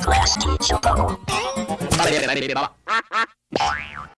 Class teacher so uh,